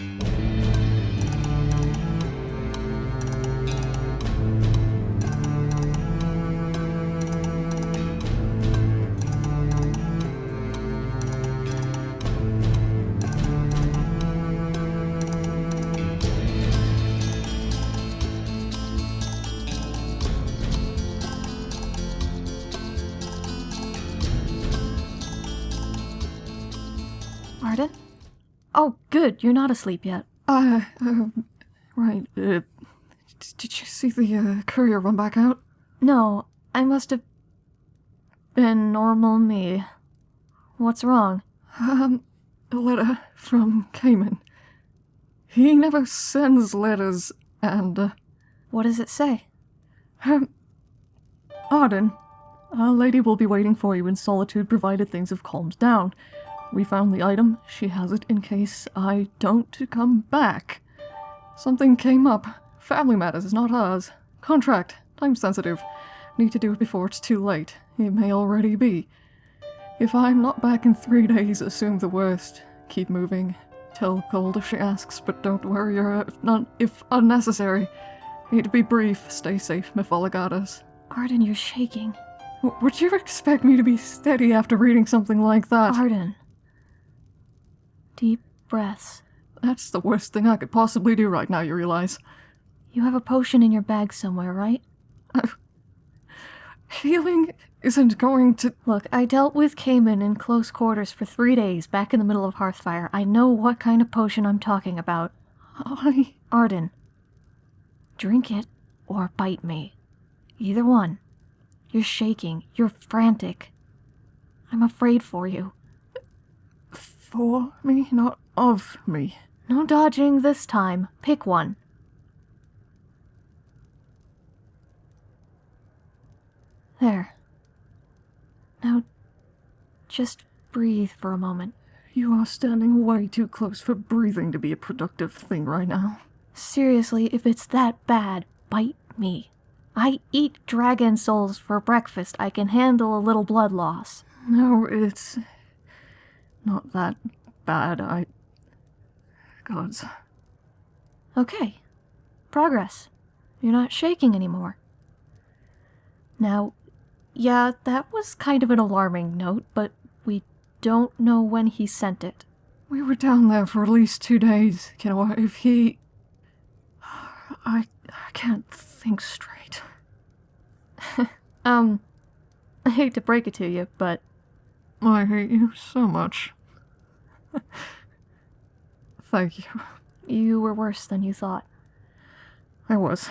Arden? Good. You're not asleep yet. Uh, um, right, uh, did you see the, uh, courier run back out? No, I must have been normal me. What's wrong? Um, a letter from Cayman. He never sends letters, and, uh, What does it say? um, Arden, a lady will be waiting for you in solitude provided things have calmed down. We found the item. She has it in case I don't come back. Something came up. Family matters, is not ours. Contract. Time sensitive. Need to do it before it's too late. It may already be. If I'm not back in three days, assume the worst. Keep moving. Tell Gold if she asks, but don't worry her if, not, if unnecessary. Need to be brief. Stay safe, Mephalagatas. Arden, you're shaking. W- Would you expect me to be steady after reading something like that? Arden. Deep breaths. That's the worst thing I could possibly do right now, you realize. You have a potion in your bag somewhere, right? Healing isn't going to. Look, I dealt with Cayman in close quarters for three days back in the middle of Hearthfire. I know what kind of potion I'm talking about. I. Arden. Drink it or bite me. Either one. You're shaking. You're frantic. I'm afraid for you. For me, not of me. No dodging this time. Pick one. There. Now, just breathe for a moment. You are standing way too close for breathing to be a productive thing right now. Seriously, if it's that bad, bite me. I eat dragon souls for breakfast. I can handle a little blood loss. No, it's. Not that bad. I. Gods. Okay. Progress. You're not shaking anymore. Now, yeah, that was kind of an alarming note, but we don't know when he sent it. We were down there for at least two days. You know, if he. I. I can't think straight. Um, I hate to break it to you, but I hate you so much. Thank you. you were worse than you thought. I was.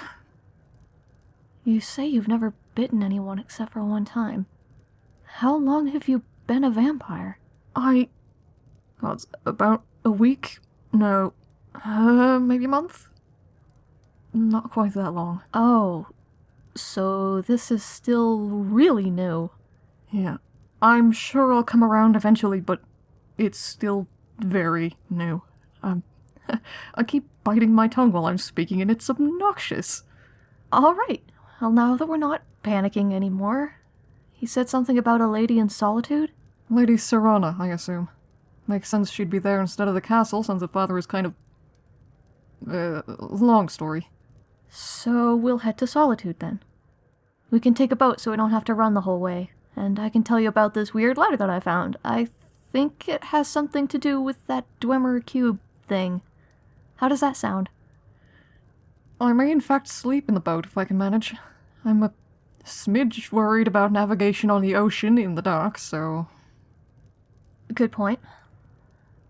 You say you've never bitten anyone except for one time. How long have you been a vampire? I. Well, it's about a week? No. Uh, maybe a month? Not quite that long. Oh, so this is still really new. Yeah. I'm sure I'll come around eventually, but it's still very new. Um, I keep biting my tongue while I'm speaking, and it's obnoxious. All right. Well, now that we're not panicking anymore, he said something about a lady in solitude? Lady Serana, I assume. Makes sense she'd be there instead of the castle, since the father is kind of. Uh, long story. So we'll head to Solitude then. We can take a boat so we don't have to run the whole way. And I can tell you about this weird letter that I found. I think it has something to do with that Dwemer cube thing. How does that sound? I may in fact sleep in the boat if I can manage. I'm a smidge worried about navigation on the ocean in the dark, so. Good point.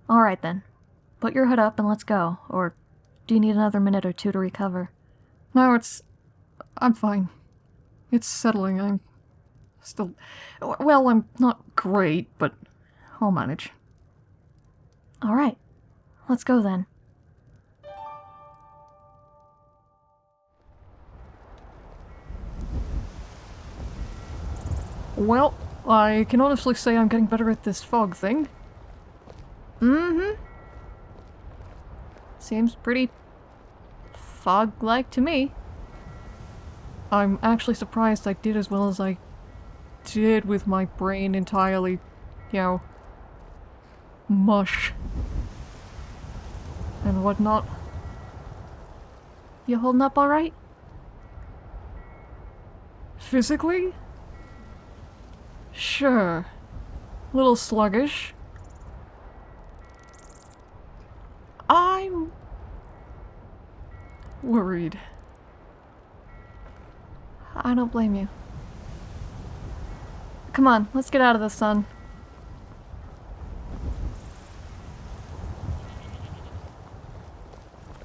All right then. Put your hood up and let's go. Or do you need another minute or two to recover? No, it's. I'm fine. It's settling. I'm still. Well, I'm not great, but I'll manage. All right. Let's go then. Well, I can honestly say I'm getting better at this fog thing. Mm-hmm. Seems pretty fog-like to me. I'm actually surprised I did as well as I did with my brain entirely, you know, mush. and whatnot. You holding up alright? Physically? Sure. A little sluggish. I'm worried. I don't blame you. Come on, let's get out of the sun.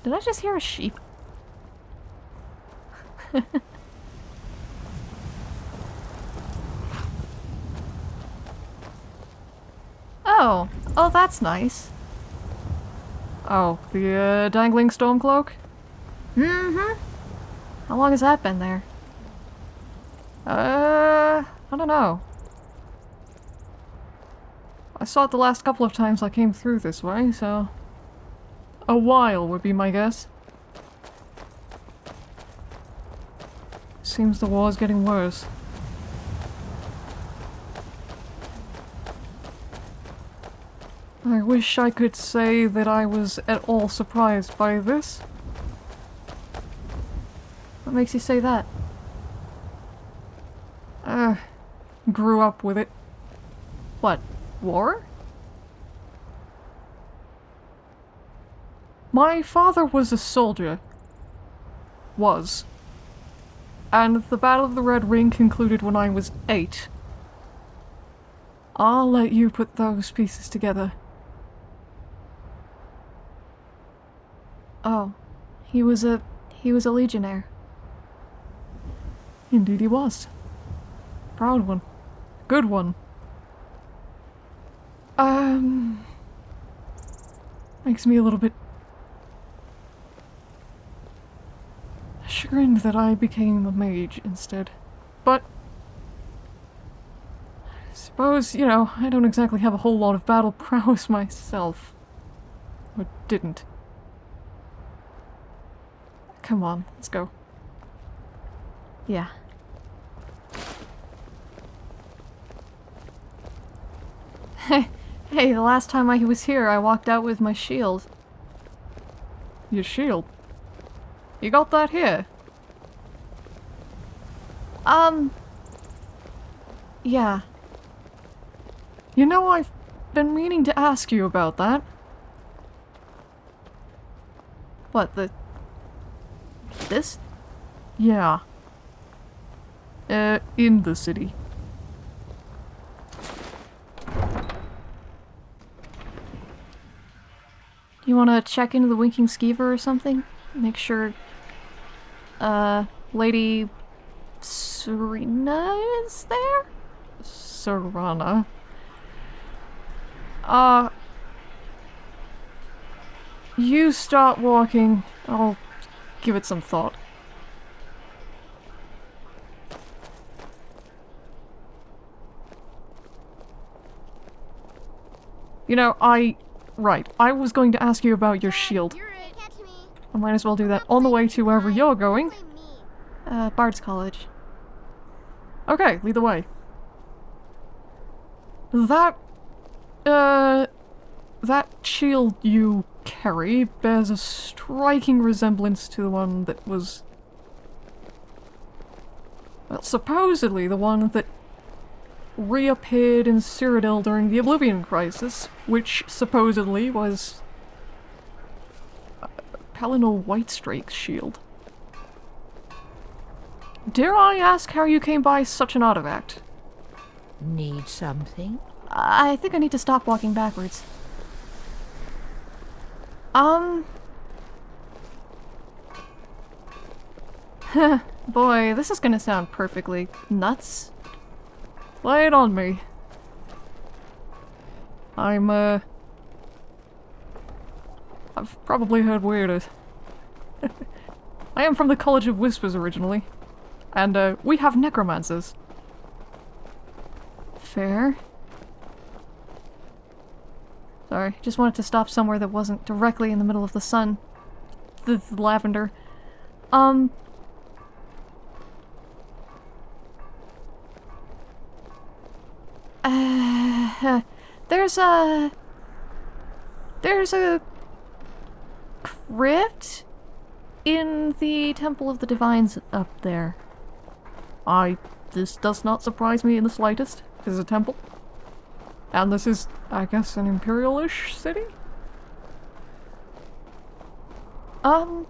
Did I just hear a sheep? oh, oh that's nice. Oh, the uh, dangling storm cloak? Mm-hmm. How long has that been there? Uh, I don't know. I saw it the last couple of times I came through this way, so... A while would be my guess. Seems the war is getting worse. I wish I could say that I was at all surprised by this. What makes you say that? Uh, grew up with it. What? War? My father was a soldier. Was. And the Battle of the Red Ring concluded when I was eight. I'll let you put those pieces together. Oh, he was a he was a legionnaire. Indeed he was. Proud one. Good one. Um... Makes me a little bit... chagrined that I became a mage instead. But... I suppose, you know, I don't exactly have a whole lot of battle prowess myself. Or didn't. Come on, let's go. Yeah. Hey, hey, the last time I was here, I walked out with my shield. Your shield? You got that here? Um... Yeah. You know, I've been meaning to ask you about that. What, the... This? Yeah. Uh, in the city. You wanna check into the Winking Skeever or something? Make sure... Uh, Lady... Serena is there? Serana. Uh... You start walking. I'll give it some thought. You know, I... Right, I was going to ask you about your shield. I might as well do that on the way to wherever you're going. Uh, Bard's College. Okay, lead the way. That... Uh... That shield you carry bears a striking resemblance to the one that was... Well, supposedly the one that reappeared in Cyrodiil during the Oblivion Crisis, which supposedly was uh, Whitestrake's shield. Dare I ask how you came by such an artifact? Need something? I think I need to stop walking backwards. Um... Boy, this is gonna sound perfectly nuts. Lay it on me. I'm, uh... I've probably heard weirder. I am from the College of Whispers originally. And, uh, we have necromancers. Fair. Sorry, just wanted to stop somewhere that wasn't directly in the middle of the sun. The, the lavender. Um... Uh, there's a... There's a... crypt in the Temple of the Divines up there. I. This does not surprise me in the slightest. This is a temple. And this is, I guess, an imperial-ish city? Um,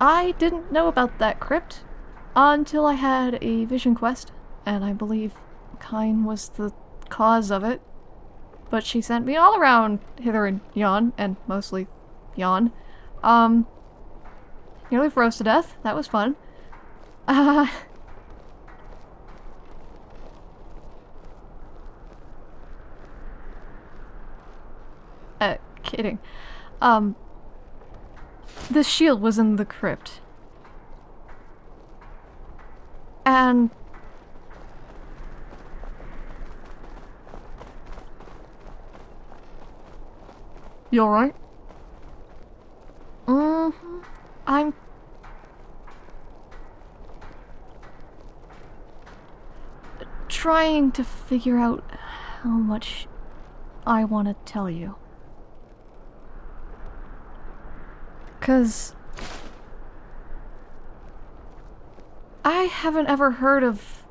I didn't know about that crypt until I had a vision quest, and I believe Kyne was the cause of it. But she sent me all around hither and yon, and mostly yon. Um, nearly froze to death. That was fun. Uh, uh, kidding. Um, the shield was in the crypt. And You alright? hmm I'm trying to figure out how much I want to tell you. Cuz I haven't ever heard of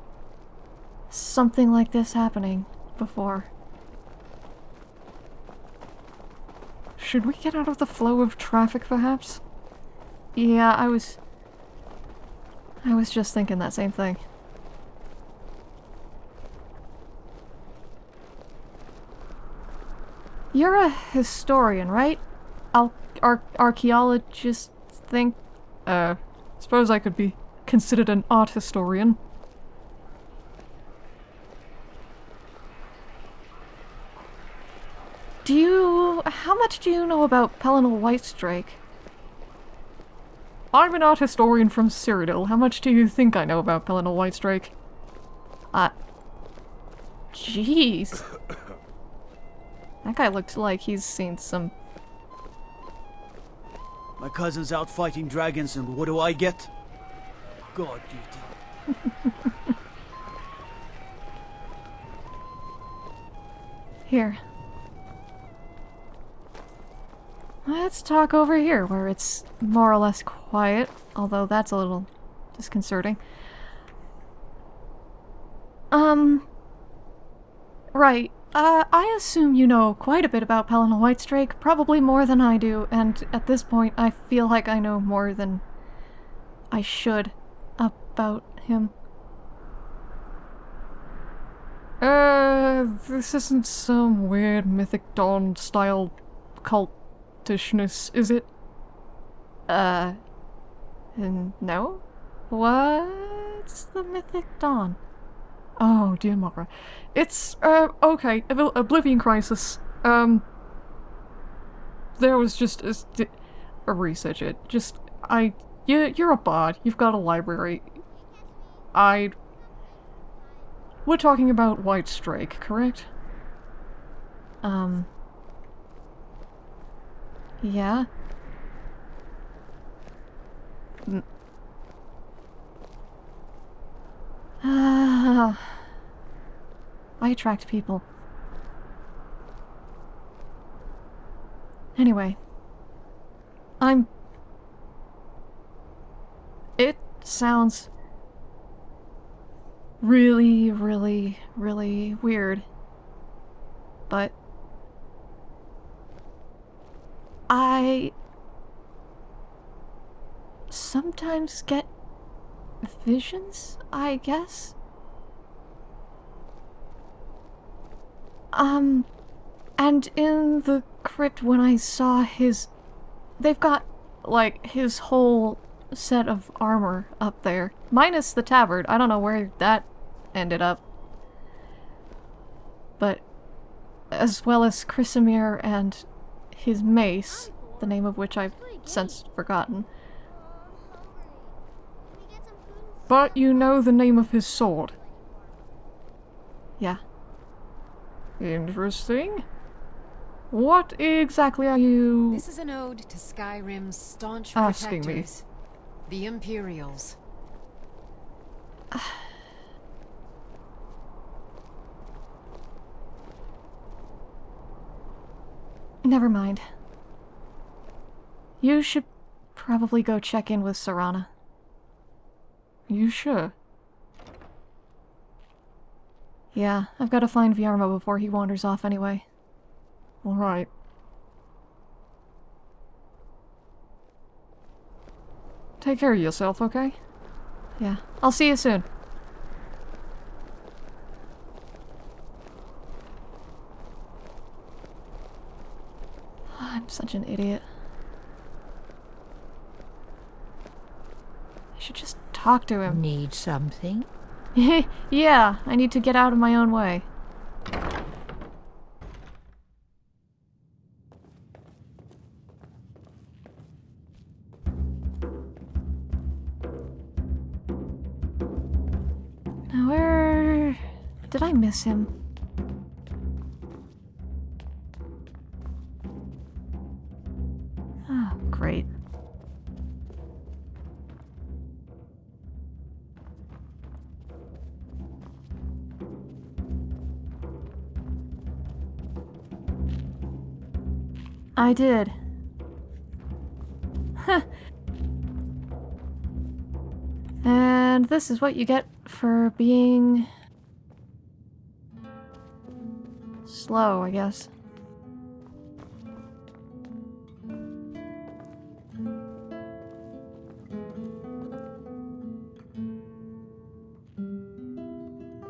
something like this happening before. Should we get out of the flow of traffic, perhaps? Yeah, I was. I was just thinking that same thing. You're a historian, right? Al- ar- archaeologist think. Uh, suppose I could be considered an art historian. Do you. How much do you know about Pelinal Whitestrake? I'm an art historian from Cyrodiil. How much do you think I know about Pelinal Whitestrake? Uh. Jeez. That guy looks like he's seen some. My cousin's out fighting dragons, and what do I get? God duty. Here. Let's talk over here, where it's more or less quiet, although that's a little disconcerting. Um. Right. Uh, I assume you know quite a bit about Pelinal Whitestrake, probably more than I do, and at this point I feel like I know more than I should about him. Uh, this isn't some weird Mythic Dawn style is it? Uh. No? What's the Mythic Dawn? Oh, dear Mara. It's, uh, okay, Ob- Oblivion Crisis. Um, there was just a, a research it. Just, I, you, you're a bard. You've got a library. I. We're talking about Whitestrake, correct? Um. Yeah? Ah. I attract people. Anyway. I'm. It sounds really, really, really weird. But. I. sometimes get visions, I guess. Um, and in the crypt when I saw his. They've got, like, his whole set of armor up there. Minus the tabard. I don't know where that ended up. But. As well as Chrysamir and his mace, the name of which I've since forgotten. But you know the name of his sword. Yeah. Interesting. What exactly are you. This is an ode to Skyrim's staunch Asking me. protectors, the Imperials. Never mind. You should probably go check in with Serana. You sure? Yeah, I've got to find Viarmo before he wanders off anyway. Alright. Take care of yourself, okay? Yeah, I'll see you soon. I'm such an idiot. I should just talk to him. Need something? yeah, I need to get out of my own way. Now where... Did I miss him? I did. And this is what you get for being slow, I guess.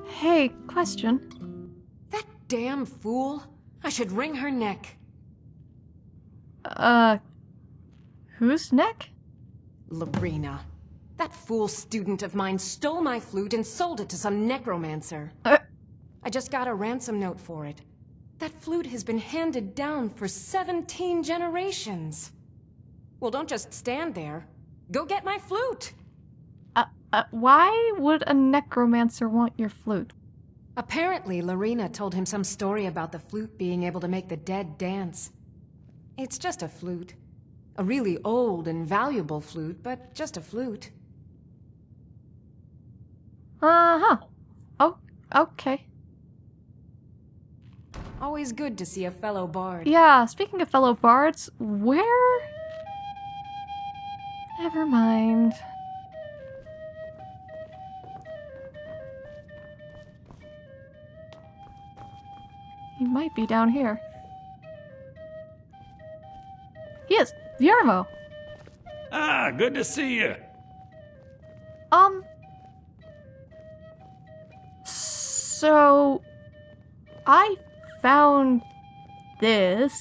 Hey, question. That damn fool! I should wring her neck. Uh, whose neck? Lorena. That fool student of mine stole my flute and sold it to some necromancer. Uh, I just got a ransom note for it. That flute has been handed down for 17 generations. Well, don't just stand there. Go get my flute! uh, uh, why would a necromancer want your flute? Apparently, Lorena told him some story about the flute being able to make the dead dance. It's just a flute. A really old and valuable flute, but just a flute. Uh-huh. Oh, okay. Always good to see a fellow bard. Yeah, speaking of fellow bards, where... Never mind. He might be down here. Yes, Viarmo. Ah, good to see you. Um. So, I found this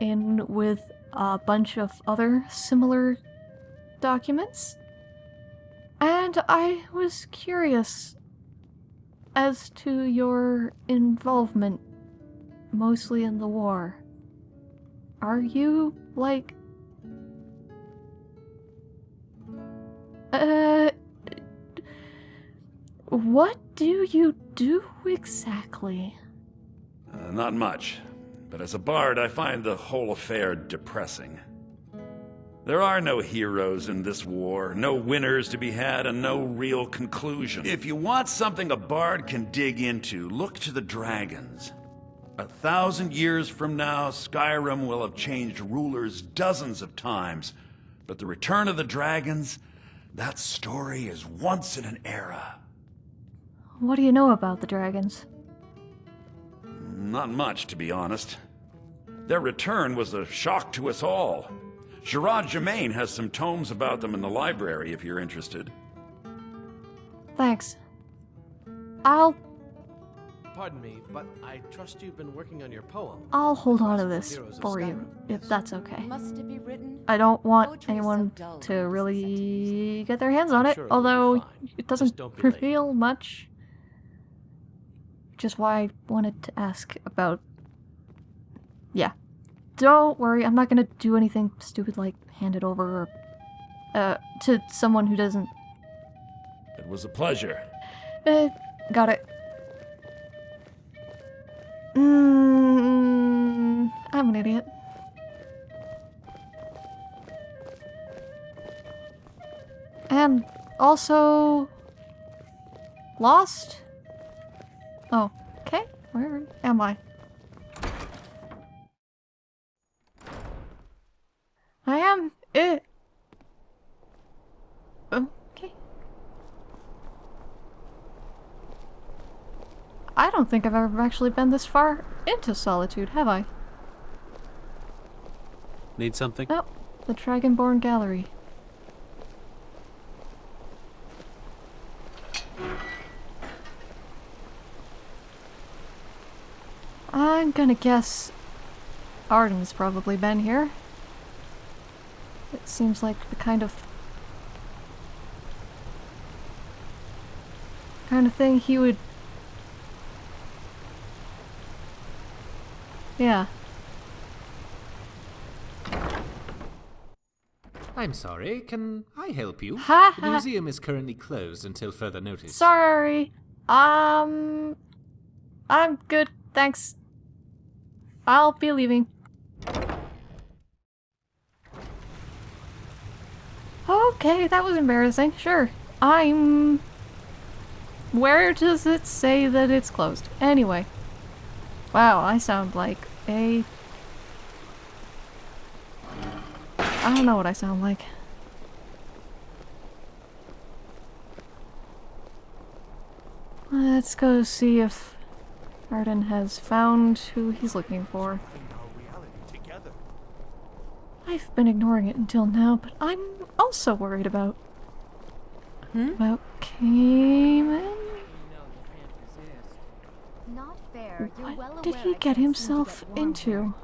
in with a bunch of other similar documents, and I was curious as to your involvement, mostly in the war. Are you like Uh, what do you do exactly? Uh, not much, but as a bard, I find the whole affair depressing. There are no heroes in this war, no winners to be had, and no real conclusion. If you want something a bard can dig into, look to the dragons. A thousand years from now, Skyrim will have changed rulers dozens of times, but the return of the dragons, that story is once in an era. What do you know about the dragons? Not much, to be honest. Their return was a shock to us all. Giraud Gemane has some tomes about them in the library if you're interested. Thanks. I'll Pardon me, but I trust you've been working on your poem. I'll hold on to this for you, if that's okay. Must it be written? I don't want Poetry is so anyone to really get their hands on I'm it, sure it will be although it doesn't don't late. reveal much. Which is why I wanted to ask about. Yeah. Don't worry, I'm not gonna do anything stupid like hand it over or. Uh, to someone who doesn't. It was a pleasure. Uh, got it. Mm, I'm an idiot. And also lost. Oh, okay. Where am I? I am Eh. I don't think I've ever actually been this far into solitude, have I? Need something? Oh, the Dragonborn Gallery. I'm gonna guess Arden's probably been here. It seems like the kind of kind of thing he would Yeah. I'm sorry, can I help you? Ha the museum is currently closed until further notice. Sorry. Um I'm good, thanks. I'll be leaving. Okay, that was embarrassing. Sure. I'm Where does it say that it's closed? Anyway. Wow, I sound like a I don't know what I sound like. Let's go see if Arden has found who he's looking for. I've been ignoring it until now, but I'm also worried about... Hmm? About Cayman? Not fair. You're well What did aware he get can't seem to himself get into?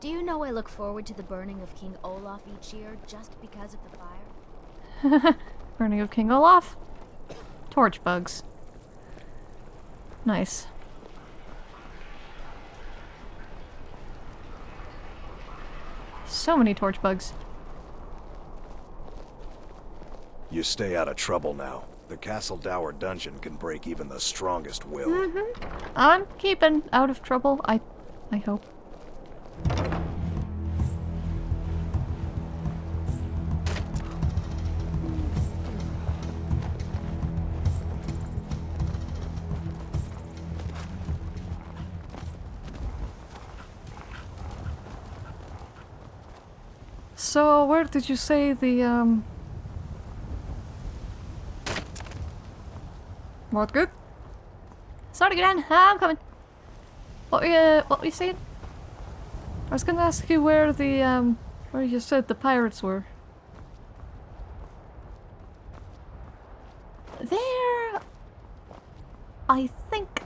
Do you know I look forward to the burning of King Olaf each year just because of the fire? Burning of King Olaf. Torch bugs. Nice. So many torch bugs. You stay out of trouble now. The Castle Dour dungeon can break even the strongest will. I'm keeping out of trouble, I I hope. So, where did you say the, um... What good? Sorry, Gran. I'm coming. What were you, what were you saying? I was gonna ask you where the, um, where you said the pirates were. They're... I think...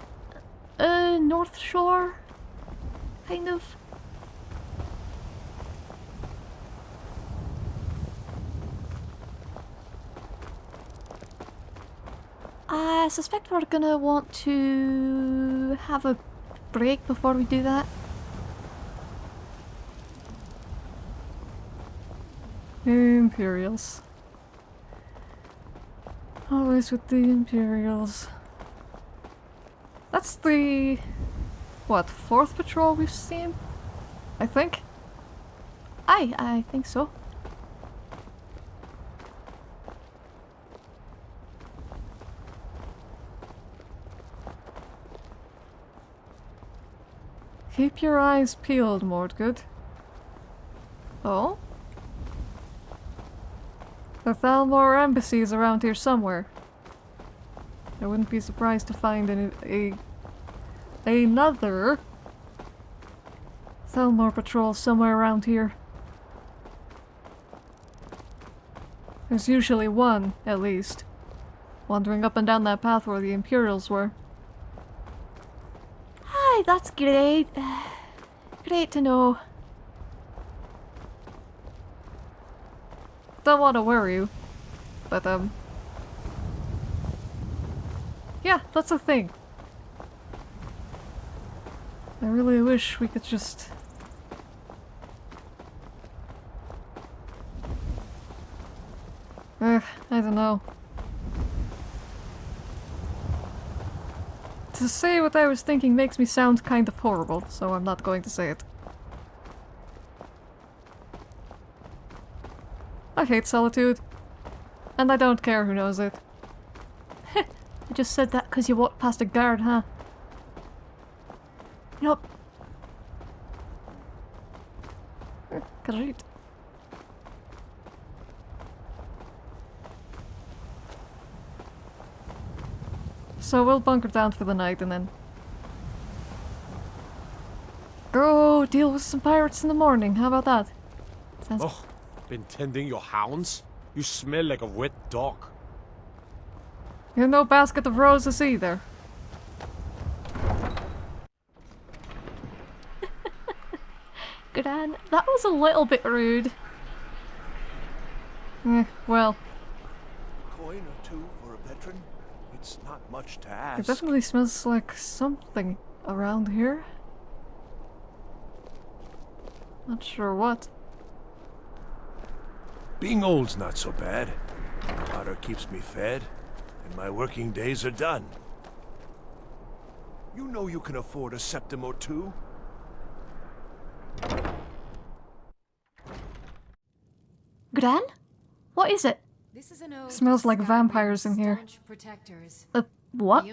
Uh, North Shore? Kind of. I suspect we're gonna want to have a break before we do that. Imperials. Always with the Imperials. That's the... what, fourth patrol we've seen? I think? Aye, I think so. Keep your eyes peeled, Mordgood. Oh? The Thalmor embassy is around here somewhere. I wouldn't be surprised to find an, a another Thalmor patrol somewhere around here. There's usually one, at least, wandering up and down that path where the Imperials were. That's great. Great to know. Don't want to worry you, but um... Yeah, that's a thing. I really wish we could just... Ugh, I don't know. To say what I was thinking makes me sound kind of horrible, so I'm not going to say it. I hate solitude. And I don't care who knows it. I just said that because you walked past a guard, huh? Yup. Great. So we'll bunker down for the night and then go deal with some pirates in the morning. How about that? Sounds Oh, been tending your hounds? You smell like a wet dog. You're no basket of roses either. Gran, that was a little bit rude. Eh, well, Coin or two for a veteran? It's not much to it definitely smells like something around here. Not sure what. Being old's not so bad. Water keeps me fed, and my working days are done. You know you can afford a septim or two. Gran? What is it? This is an to Smells like vampires in here. Protectors, Uh, what?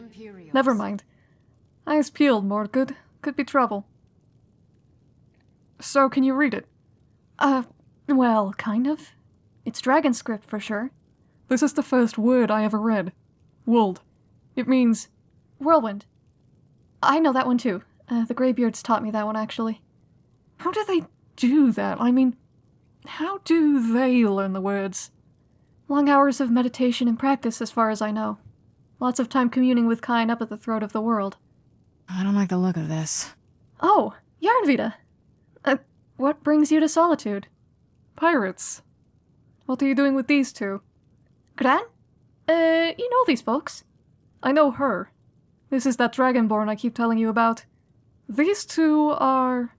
Never mind. Eyes peeled, Mordgood. Could be trouble. So, can you read it? Uh, well, kind of. It's dragon script for sure. This is the first word I ever read. Wuld. It means Whirlwind. I know that one too. Uh, the Greybeards taught me that one actually. How do they do that? I mean, how do they learn the words? Long hours of meditation and practice, as far as I know. Lots of time communing with Kyne up at the throat of the world. I don't like the look of this. Oh, Yarnvita! Uh, what brings you to Solitude? Pirates. What are you doing with these two? Gran? Uh, you know these folks. I know her. This is that Dragonborn I keep telling you about. These two are.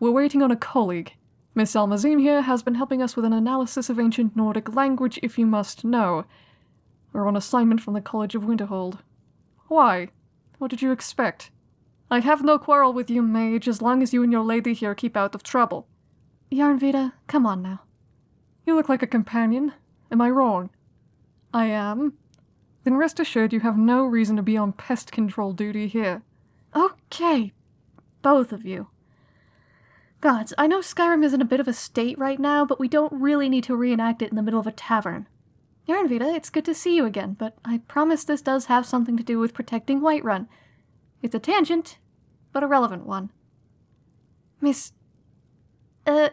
We're waiting on a colleague. Miss Almazim here has been helping us with an analysis of ancient Nordic language, if you must know. We're on assignment from the College of Winterhold. Why? What did you expect? I have no quarrel with you, mage, as long as you and your lady here keep out of trouble. Yarnvita, come on now. You look like a companion. Am I wrong? I am. Then rest assured you have no reason to be on pest control duty here. Okay, both of you. Gods, I know Skyrim is in a bit of a state right now, but we don't really need to reenact it in the middle of a tavern. Yarnvita, it's good to see you again, but I promise this does have something to do with protecting Whiterun. It's a tangent, but a relevant one. Miss. Uh.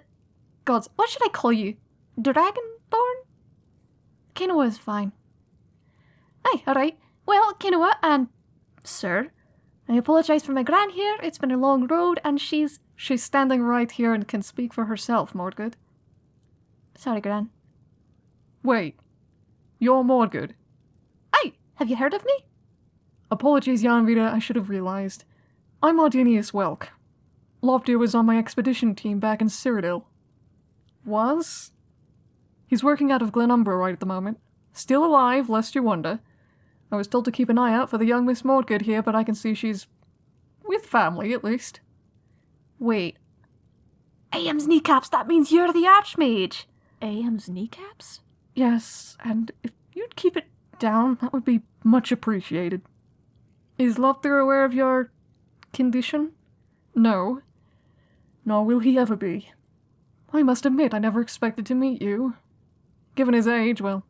Gods, what should I call you? Dragonborn? Kinoa is fine. Aye, alright. Well, Kinoa and. Sir, I apologize for my gran here. It's been a long road, and she's. She's standing right here and can speak for herself, Mordgood. Sorry, gran. Wait. You're Mordgood. Aye, have you heard of me? Apologies, Janvita, I should have realized. I'm Ardinius Welk. Loftyr was on my expedition team back in Cyrodiil. Was? He's working out of Glenumbra right at the moment. Still alive, lest you wonder. I was told to keep an eye out for the young Miss Mordgood here, but I can see she's... with family, at least. Wait. AM's kneecaps, that means you're the Archmage! AM's kneecaps? Yes, and if you'd keep it down, that would be much appreciated. Is Loftyr aware of your... condition? No. Nor will he ever be. I must admit I never expected to meet you. Given his age, well...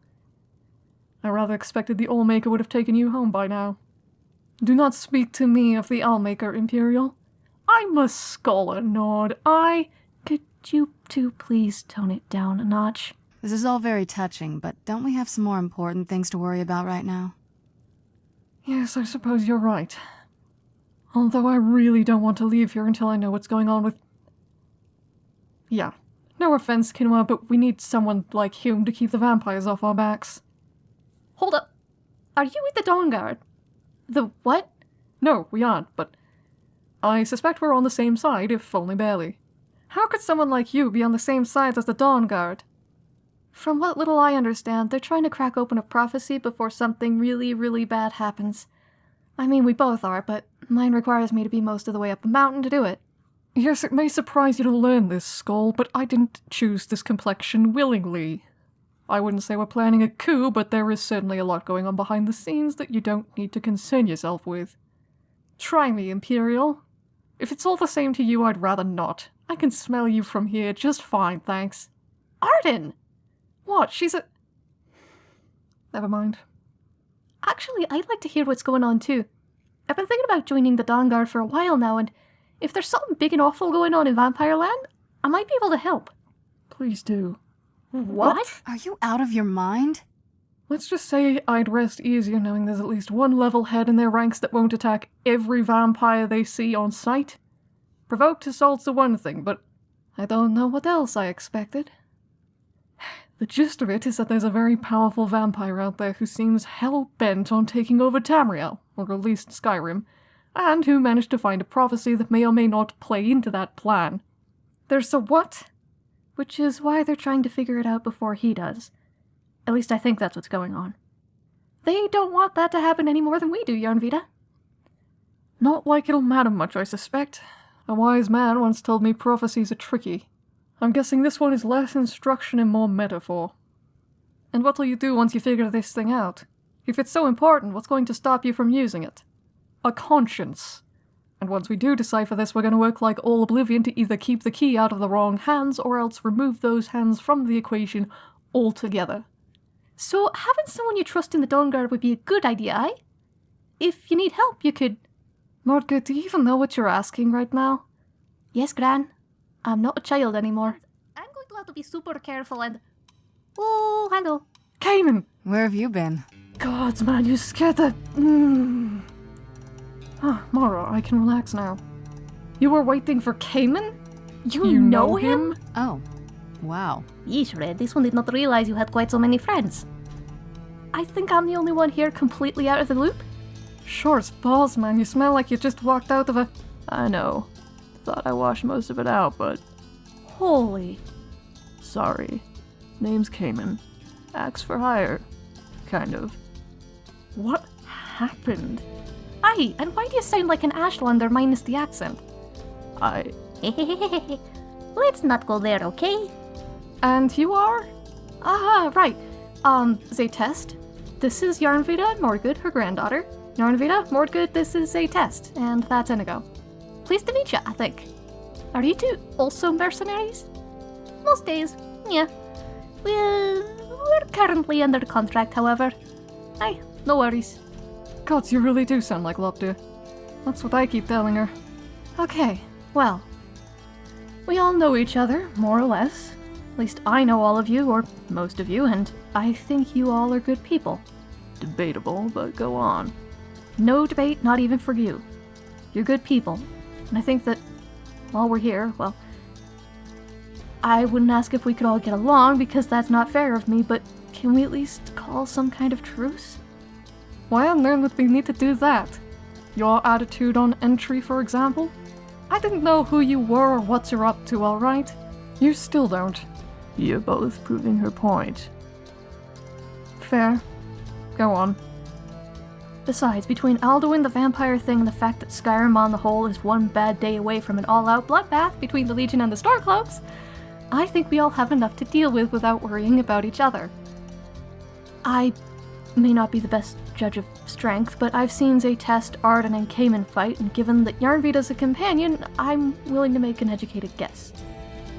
I rather expected the Allmaker would have taken you home by now. Do not speak to me of the Allmaker, Imperial. I'm a scholar, Nord. I... Could you two please tone it down a notch? This is all very touching, but don't we have some more important things to worry about right now? Yes, I suppose you're right. Although I really don't want to leave here until I know what's going on with... Yeah. No offense, Kinoa, but we need someone like Hume to keep the vampires off our backs. Hold up. Are you with the Dawnguard? The what? No, we aren't, but I suspect we're on the same side, if only barely. How could someone like you be on the same side as the Dawnguard? From what little I understand, they're trying to crack open a prophecy before something really, really bad happens. I mean, we both are, but mine requires me to be most of the way up a mountain to do it. Yes, it may surprise you to learn this, Skull, but I didn't choose this complexion willingly. I wouldn't say we're planning a coup, but there is certainly a lot going on behind the scenes that you don't need to concern yourself with. Try me, Imperial. If it's all the same to you, I'd rather not. I can smell you from here just fine, thanks. Arden! What? She's a. Never mind. Actually, I'd like to hear what's going on too. I've been thinking about joining the Dawnguard for a while now, and if there's something big and awful going on in Vampire Land, I might be able to help. Please do. What? Are you out of your mind? Let's just say I'd rest easier knowing there's at least one level head in their ranks that won't attack every vampire they see on sight. Provoked assault's the one thing, but I don't know what else I expected. The gist of it is that there's a very powerful vampire out there who seems hell bent on taking over Tamriel, or at least Skyrim, and who managed to find a prophecy that may or may not play into that plan. There's a what? Which is why they're trying to figure it out before he does. At least I think that's what's going on. They don't want that to happen any more than we do, Yarnvita. Not like it'll matter much, I suspect. A wise man once told me prophecies are tricky. I'm guessing this one is less instruction and more metaphor. And what'll you do once you figure this thing out? If it's so important, what's going to stop you from using it? A conscience. And once we do decipher this, we're going to work like all Oblivion to either keep the key out of the wrong hands or else remove those hands from the equation altogether. So having someone you trust in the Dawnguard would be a good idea, eh? If you need help, you could. Mordgood, do you even know what you're asking right now? Yes, Gran. I'm not a child anymore. I'm going to have to be super careful and. Oh, hello. Cayman! Where have you been? Gods, man, you scared the. Mm. Ah, Mara, I can relax now. You were waiting for Cayman? You, know, know him? Oh, wow. Yeesh, Red, this one did not realize you had quite so many friends. I think I'm the only one here completely out of the loop. Sure Shorts balls, man. You smell like you just walked out of a. I know. Thought I washed most of it out, but. Holy. Sorry. Name's Cayman. Axe for hire. Kind of. What happened? Aye, and why do you sound like an Ashlander minus the accent? I. Let's not go there, okay? And you are? Ah, right. Um, Zaytest. This is Yarnvita and Mordgood, her granddaughter. Yarnvita, Mordgood, this is Zaytest, and that's Inigo. Pleased to meet you, I think. Are you two also mercenaries? Most days, yeah. We're, we're currently under contract, however. Aye, no worries. Gods, you really do sound like Lopdir. That's what I keep telling her. Okay, well. We all know each other, more or less. At least I know all of you, or most of you, and I think you all are good people. Debatable, but go on. No debate, not even for you. You're good people, and I think that while we're here, well, I wouldn't ask if we could all get along because that's not fair of me, but can we at least call some kind of truce? Why on earth would we need to do that? Your attitude on entry, for example? I didn't know who you were or what you're up to, alright? You still don't. You're both proving her point. Fair. Go on. Besides, between Alduin the vampire thing and the fact that Skyrim on the whole is one bad day away from an all-out bloodbath between the Legion and the Stormcloaks, I think we all have enough to deal with without worrying about each other. I may not be the best judge of strength, but I've seen Zaytest, Arden, and Cayman fight, and given that Yarnvita's a companion, I'm willing to make an educated guess.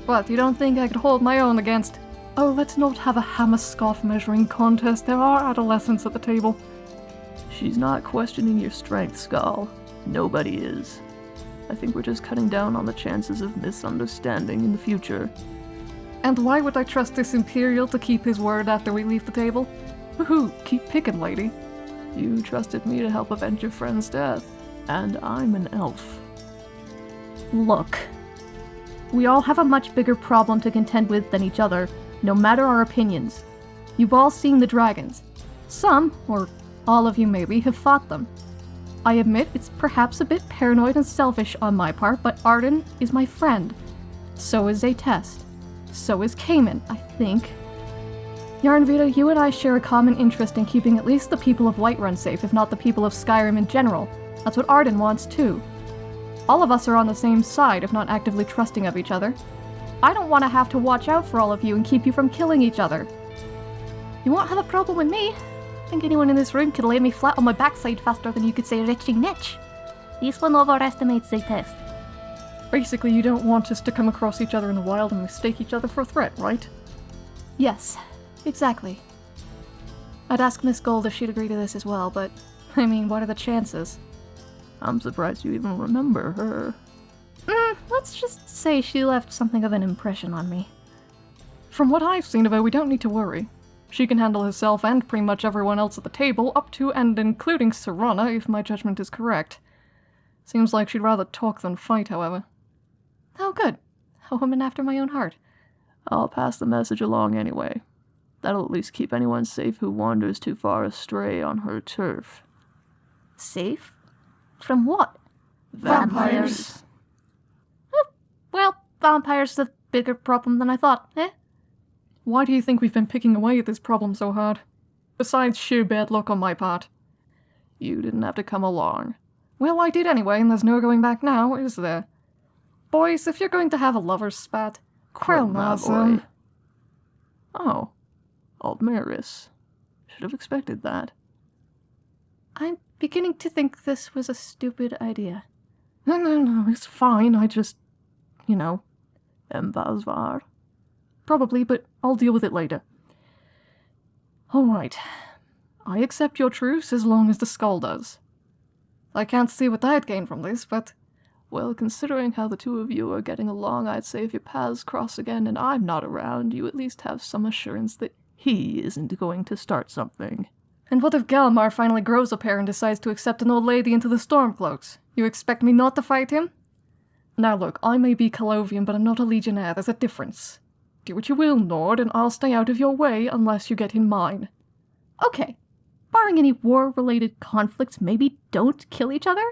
What, you don't think I could hold my own against... Oh, let's not have a hammer-scarf measuring contest. There are adolescents at the table. She's not questioning your strength, Skull. Nobody is. I think we're just cutting down on the chances of misunderstanding in the future. And why would I trust this Imperial to keep his word after we leave the table? Woohoo, keep picking, lady. You trusted me to help avenge your friend's death, and I'm an elf. Look, we all have a much bigger problem to contend with than each other, no matter our opinions. You've all seen the dragons. Some, or all of you maybe, have fought them. I admit it's perhaps a bit paranoid and selfish on my part, but Arden is my friend. So is Zaytest. So is Cayman, I think. Yarnvita, you and I share a common interest in keeping at least the people of Whiterun safe, if not the people of Skyrim in general. That's what Arden wants too. All of us are on the same side, if not actively trusting of each other. I don't want to have to watch out for all of you and keep you from killing each other. You won't have a problem with me. I think anyone in this room could lay me flat on my backside faster than you could say retching niche. This one overestimates the test. Basically, you don't want us to come across each other in the wild and mistake each other for a threat, right? Yes, exactly. I'd ask Miss Gold if she'd agree to this as well, but I mean, what are the chances? I'm surprised you even remember her. Mm, let's just say she left something of an impression on me. From what I've seen of her, we don't need to worry. She can handle herself and pretty much everyone else at the table, up to and including Serana, if my judgment is correct. Seems like she'd rather talk than fight, however. Oh, good. A woman after my own heart. I'll pass the message along anyway. That'll at least keep anyone safe who wanders too far astray on her turf. Safe? From what? Vampires. Oh, well, vampires are a bigger problem than I thought, eh? Why do you think we've been picking away at this problem so hard? Besides sheer bad luck on my part. You didn't have to come along. Well, I did anyway, and there's no going back now, is there? Boys, if you're going to have a lover's spat, Krelna's, um... Oh. Aldmeris. Should have expected that. I'm beginning to think this was a stupid idea. No, no, no, it's fine. I just, you know, Embazvar. Probably, but I'll deal with it later. All right. I accept your truce as long as the skull does. I can't see what I'd gain from this, but... Well, considering how the two of you are getting along, I'd say if your paths cross again and I'm not around, you at least have some assurance that he isn't going to start something. And what if Galmar finally grows a pair and decides to accept an old lady into the Stormcloaks? You expect me not to fight him? Now look, I may be Colovian, but I'm not a Legionnaire. There's a difference. Do what you will, Nord, and I'll stay out of your way unless you get in mine. Okay. Barring any war-related conflicts, maybe don't kill each other?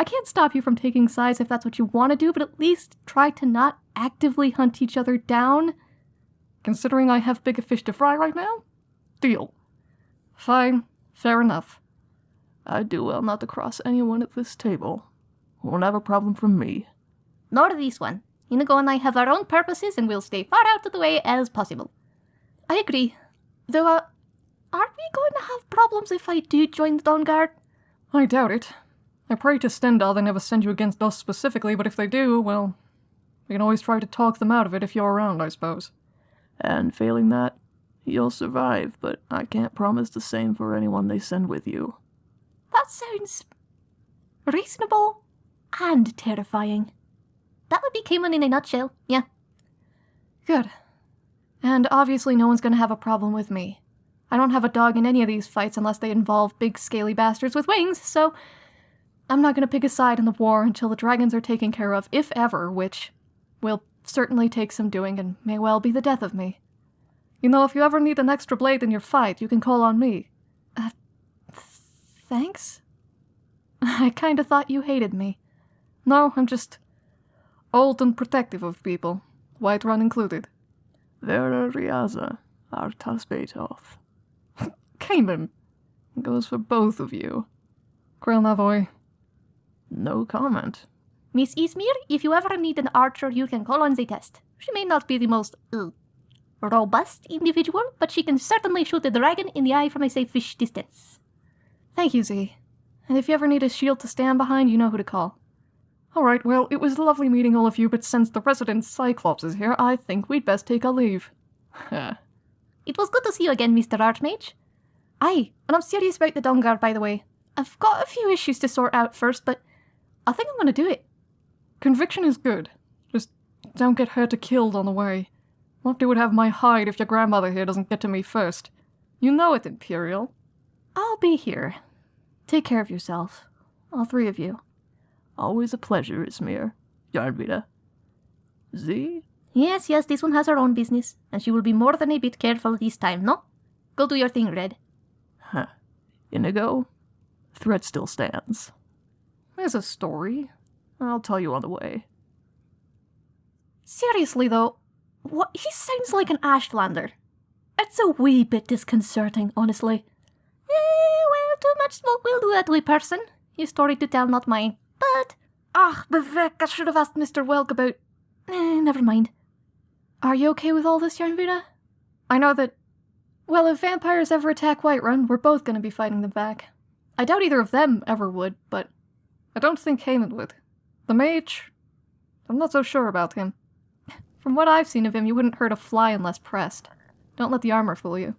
I can't stop you from taking sides if that's what you want to do, but at least try to not actively hunt each other down. Considering I have bigger fish to fry right now? Deal. Fine. Fair enough. I'd do well not to cross anyone at this table. Won't have a problem from me. Nor this one. Inigo and I have our own purposes and we'll stay far out of the way as possible. I agree. Though, uh, aren't we going to have problems if I do join the Dawnguard? I doubt it. I pray to Stendarr they never send you against us specifically, but if they do, well, we can always try to talk them out of it if you're around, I suppose. And failing that, you'll survive, but I can't promise the same for anyone they send with you. That sounds reasonable and terrifying. That would be Cayman in a nutshell, yeah. Good. And obviously no one's gonna have a problem with me. I don't have a dog in any of these fights unless they involve big scaly bastards with wings, so I'm not gonna pick a side in the war until the dragons are taken care of, if ever, which will certainly take some doing and may well be the death of me. You know, if you ever need an extra blade in your fight, you can call on me. Uh, thanks? I kinda thought you hated me. No, I'm just old and protective of people, Whiterun included. Vera Riaza, Artas Beetov. Cayman! Goes for both of you. Krelnavoy. No comment. Miss Ismir, if you ever need an archer, you can call on the test. She may not be the most uh, robust individual, but she can certainly shoot a dragon in the eye from a safe fish distance. Thank you, Z. And if you ever need a shield to stand behind, you know who to call. Alright, well, it was lovely meeting all of you, but since the resident Cyclops is here, I think we'd best take a leave. it was good to see you again, Mr. Archmage. Aye, and I'm serious about the Dawnguard, by the way. I've got a few issues to sort out first, but I think I'm gonna do it. Conviction is good. Just don't get hurt or killed on the way. What would have my hide if your grandmother here doesn't get to me first? You know it, Imperial. I'll be here. Take care of yourself. All three of you. Always a pleasure, Ismir. Yarnvita. Z? Yes, yes, this one has her own business, and she will be more than a bit careful this time, no? Go do your thing, Red. Huh. Inigo? Threat still stands. There's a story. I'll tell you on the way. Seriously, though, what he sounds like an Ashlander. It's a wee bit disconcerting, honestly. Eh, well, too much smoke will do that to a person. Your story to tell, not mine. But... Ah, Bevek, I should have asked Mr. Welk about... Eh, never mind. Are you okay with all this, Yarnvita? I know that... Well, if vampires ever attack Whiterun, we're both gonna be fighting them back. I doubt either of them ever would, but... I don't think Haymond would. The mage... I'm not so sure about him. From what I've seen of him, you wouldn't hurt a fly unless pressed. Don't let the armor fool you.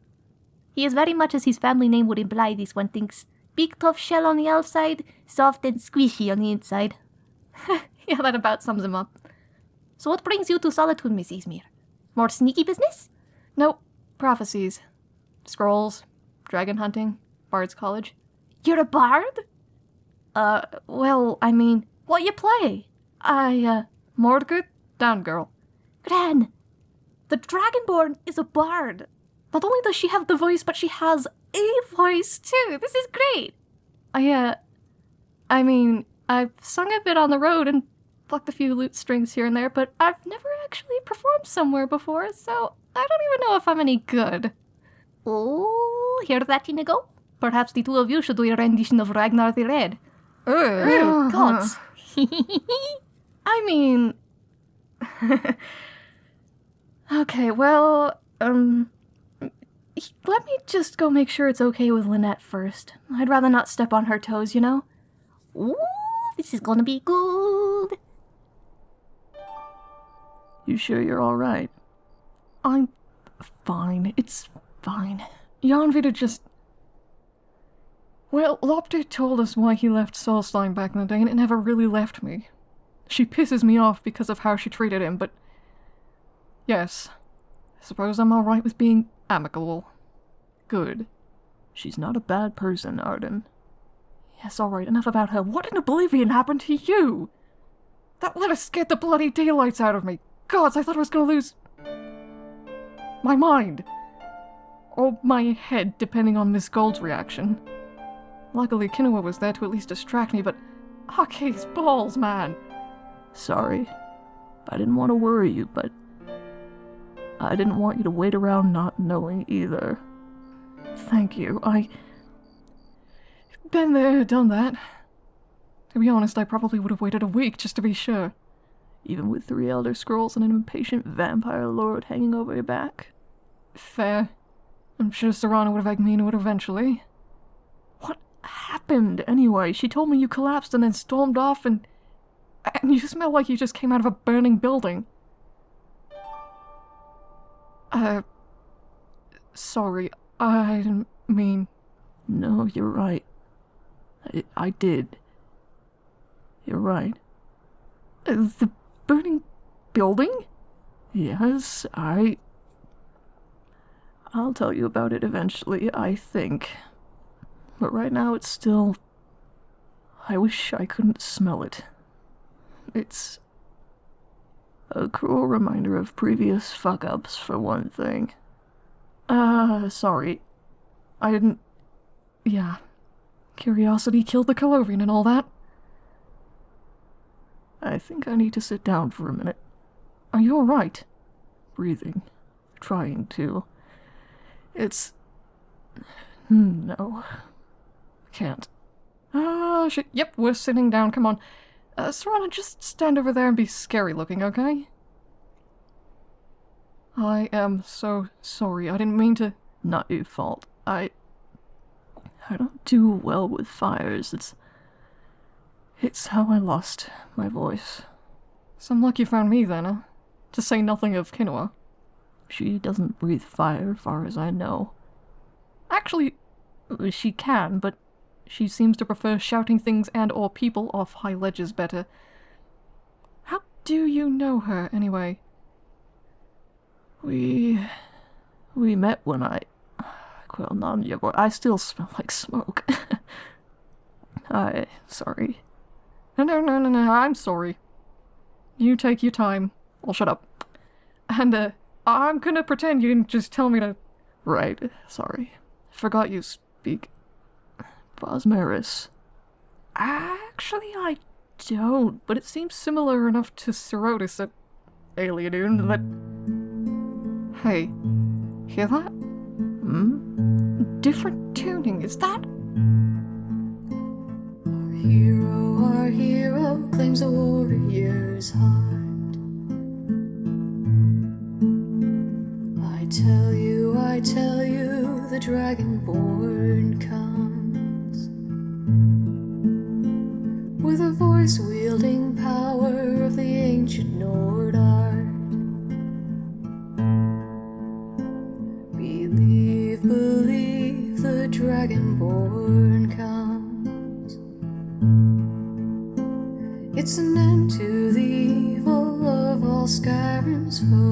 He is very much as his family name would imply, this one thinks. Big tough shell on the outside, soft and squishy on the inside. yeah, that about sums him up. So what brings you to Solitude, Miss Ismir? More sneaky business? Nope. Prophecies. Scrolls. Dragon hunting. Bard's College. You're a bard? Uh, well, I mean, What you play? I, uh, Mordgood, down girl. Gran, the Dragonborn is a bard. Not only does she have the voice, but she has a voice too. This is great. I, uh, I mean, I've sung a bit on the road and plucked a few lute strings here and there, but I've never actually performed somewhere before, so I don't even know if I'm any good. Oh, hear that, Inigo? Perhaps the two of you should do a rendition of Ragnar the Red. Ugh. gods. I mean. okay, well, um. Let me just go make sure it's okay with Lynette first. I'd rather not step on her toes, you know? Ooh, this is gonna be good. You sure you're alright? I'm fine. It's fine. Janvita just. Well, Lopte told us why he left Solstheim back in the day, and it never really left me. She pisses me off because of how she treated him, but. Yes. I suppose I'm alright with being amicable. Good. She's not a bad person, Arden. Yes, alright, enough about her. What in oblivion happened to you? That letter scared the bloody daylights out of me. Gods, I thought I was gonna lose. my mind. Or my head, depending on Miss Gold's reaction. Luckily, Kinoa was there to at least distract me, but. Ah, Hockey's balls, man! Sorry. I didn't want to worry you, but. I didn't want you to wait around not knowing either. Thank you. I. Been there, done that. To be honest, I probably would have waited a week just to be sure. Even with three Elder Scrolls and an impatient vampire lord hanging over your back. Fair. I'm sure Serana would have egged me into it eventually. Happened anyway? She told me you collapsed and then stormed off and. And you smell like you just came out of a burning building. Uh. Sorry, I didn't mean. No, you're right. I, I did. You're right. Uh, the burning building? Yes, I. I'll tell you about it eventually, I think. But right now it's still. I wish I couldn't smell it. It's. a cruel reminder of previous fuck ups, for one thing. Uh, sorry. I didn't. Yeah. Curiosity killed the Colovian and all that. I think I need to sit down for a minute. Are you alright? Breathing. Trying to. It's. No. Can't. Ah, shit. Yep, we're sitting down. Come on. Uh, Serana, just stand over there and be scary looking, okay? I am so sorry. I didn't mean to. Not your fault. I. I don't do well with fires. It's. It's how I lost my voice. Some luck you found me then, huh? To say nothing of Kinoa. She doesn't breathe fire, far as I know. Actually, she can, but she seems to prefer shouting things and or people off high ledges better. How do you know her, anyway? We... We met when I... Well, not yet, but I still smell like smoke. I... Sorry. No, no, no, no, no, I'm sorry. You take your time. I'll shut up. And, uh, I'm gonna pretend you didn't just tell me to... Right, sorry. Forgot you speak... Bosmaris. Actually, I don't, but it seems similar enough to Serotis at Alienune that... Hey, hear that? Hmm? Different tuning, is that? Our hero, our hero claims a warrior's heart. I tell you, I tell you, the dragonborn wielding power of the ancient Nord art. Believe, believe. The dragonborn comes. It's an end to the evil of all Skyrim's foes.